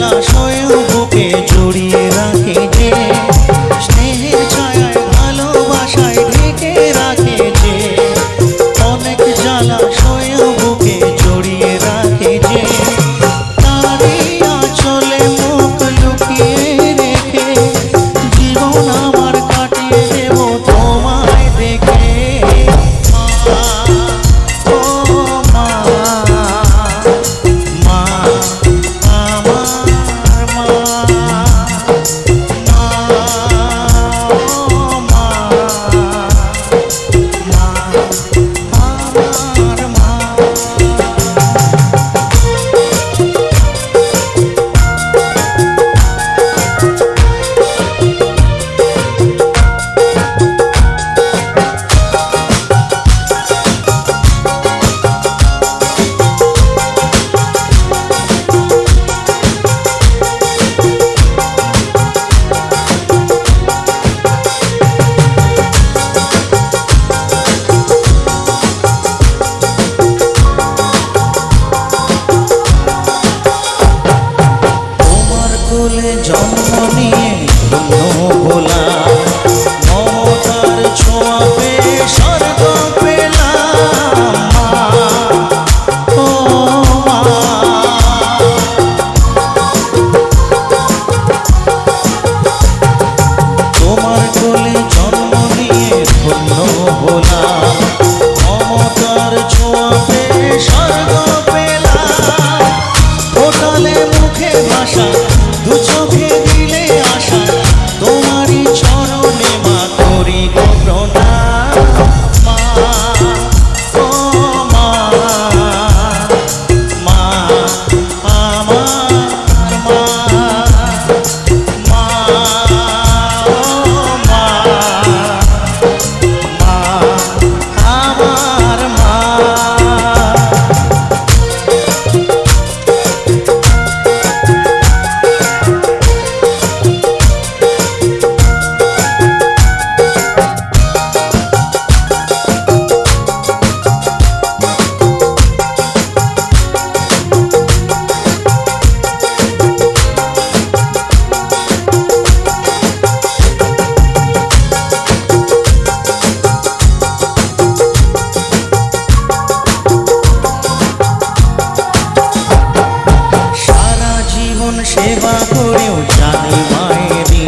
那抽一我。Bye. सेवा पुण्यो जानी मायरी